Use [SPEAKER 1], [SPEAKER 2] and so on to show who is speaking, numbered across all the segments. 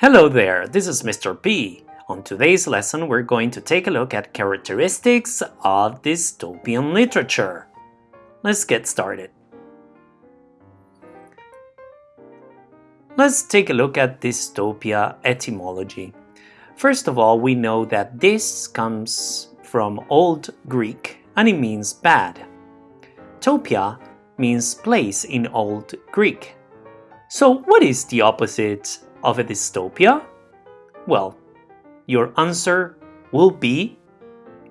[SPEAKER 1] Hello there, this is Mr. P. On today's lesson, we're going to take a look at characteristics of dystopian literature. Let's get started. Let's take a look at dystopia etymology. First of all, we know that this comes from Old Greek and it means bad. Topia means place in Old Greek. So what is the opposite of a dystopia? Well, your answer will be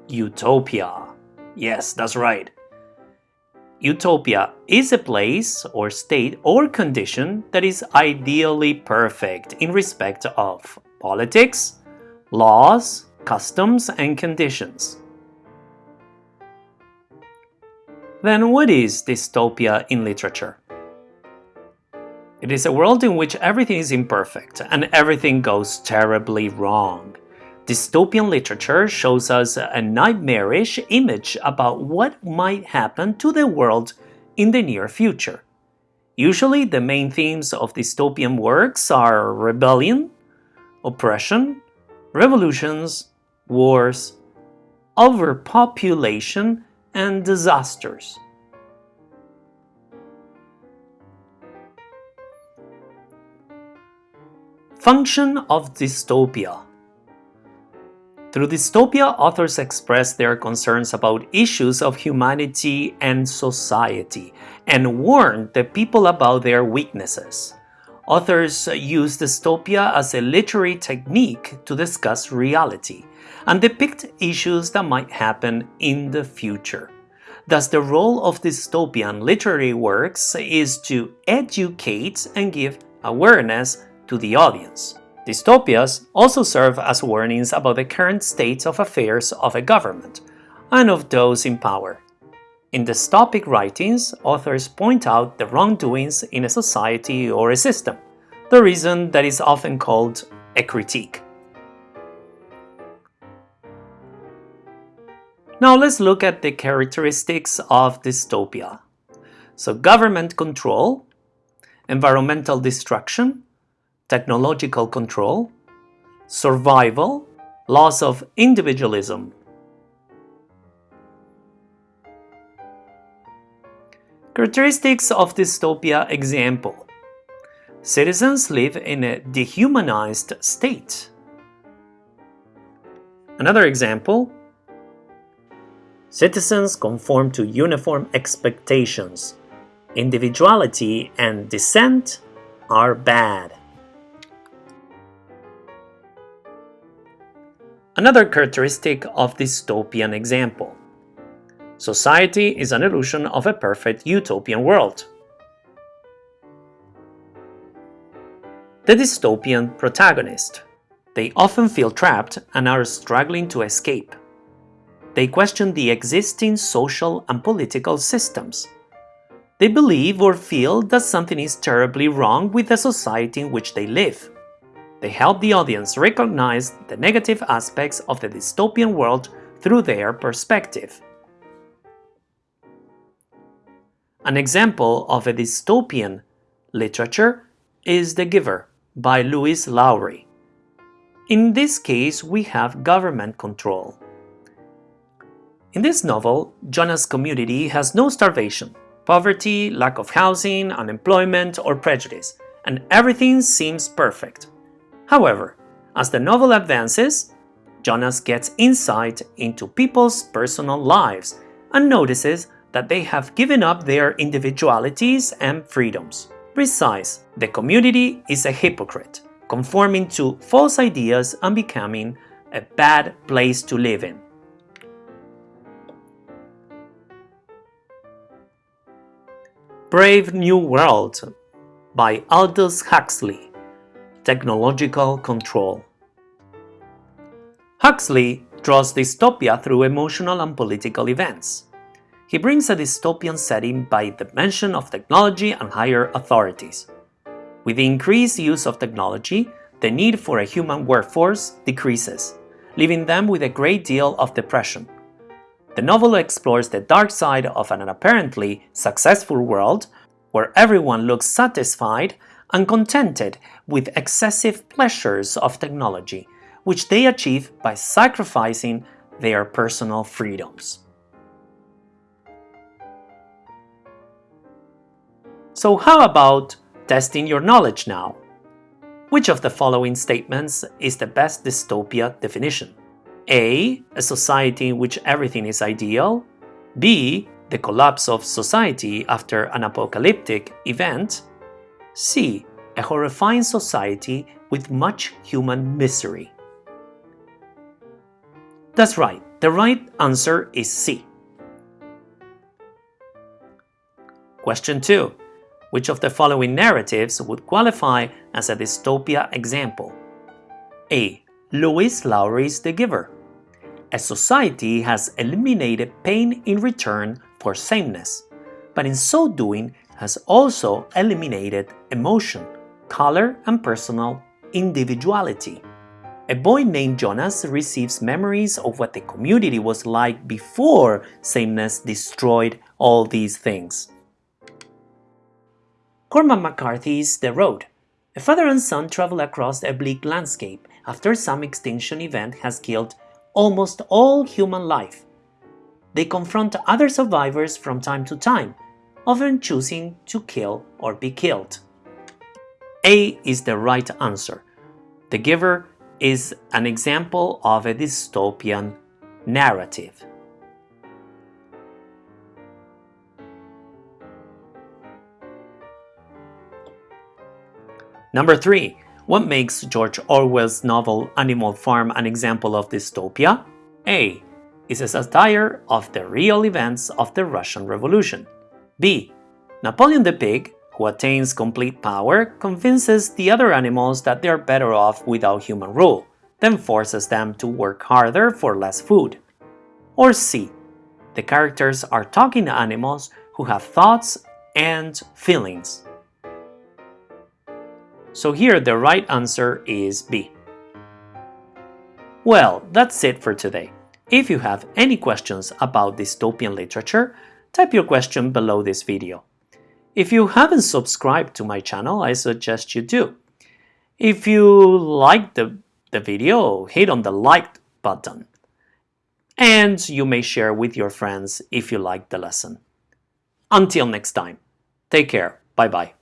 [SPEAKER 1] utopia. Yes, that's right. Utopia is a place or state or condition that is ideally perfect in respect of politics, laws, customs, and conditions. Then what is dystopia in literature? It is a world in which everything is imperfect and everything goes terribly wrong. Dystopian literature shows us a nightmarish image about what might happen to the world in the near future. Usually the main themes of dystopian works are rebellion, oppression, revolutions, wars, overpopulation, and disasters. Function of dystopia Through dystopia, authors express their concerns about issues of humanity and society and warn the people about their weaknesses. Authors use dystopia as a literary technique to discuss reality and depict issues that might happen in the future. Thus, the role of dystopian literary works is to educate and give awareness to the audience. Dystopias also serve as warnings about the current state of affairs of a government and of those in power. In dystopic writings, authors point out the wrongdoings in a society or a system, the reason that is often called a critique. Now let's look at the characteristics of dystopia. So government control, environmental destruction, technological control, survival, loss of individualism. Characteristics of dystopia example. Citizens live in a dehumanized state. Another example. Citizens conform to uniform expectations. Individuality and dissent are bad. Another characteristic of dystopian example. Society is an illusion of a perfect utopian world. The dystopian protagonist. They often feel trapped and are struggling to escape. They question the existing social and political systems. They believe or feel that something is terribly wrong with the society in which they live. They help the audience recognize the negative aspects of the dystopian world through their perspective. An example of a dystopian literature is The Giver by Lois Lowry. In this case, we have government control. In this novel, Jonas' community has no starvation, poverty, lack of housing, unemployment, or prejudice, and everything seems perfect. However, as the novel advances, Jonas gets insight into people's personal lives and notices that they have given up their individualities and freedoms. Besides, the community is a hypocrite, conforming to false ideas and becoming a bad place to live in. Brave New World by Aldous Huxley technological control. Huxley draws dystopia through emotional and political events. He brings a dystopian setting by the mention of technology and higher authorities. With the increased use of technology, the need for a human workforce decreases, leaving them with a great deal of depression. The novel explores the dark side of an apparently successful world where everyone looks satisfied uncontented with excessive pleasures of technology, which they achieve by sacrificing their personal freedoms. So how about testing your knowledge now? Which of the following statements is the best dystopia definition? A. A society in which everything is ideal. B. The collapse of society after an apocalyptic event. C. A horrifying society with much human misery. That's right, the right answer is C. Question 2. Which of the following narratives would qualify as a dystopia example? A. Lois Lowry's The Giver. A society has eliminated pain in return for sameness, but in so doing has also eliminated emotion, color, and personal individuality. A boy named Jonas receives memories of what the community was like before sameness destroyed all these things. Cormac McCarthy's The Road. A father and son travel across a bleak landscape after some extinction event has killed almost all human life. They confront other survivors from time to time, often choosing to kill or be killed. A is the right answer. The Giver is an example of a dystopian narrative. Number 3. What makes George Orwell's novel Animal Farm an example of dystopia? A. Is a satire of the real events of the Russian Revolution. B. Napoleon the pig, who attains complete power, convinces the other animals that they are better off without human rule, then forces them to work harder for less food. Or C. The characters are talking animals who have thoughts and feelings. So here the right answer is B. Well, that's it for today. If you have any questions about dystopian literature, type your question below this video. If you haven't subscribed to my channel, I suggest you do. If you liked the, the video, hit on the like button. And you may share with your friends if you liked the lesson. Until next time, take care. Bye-bye.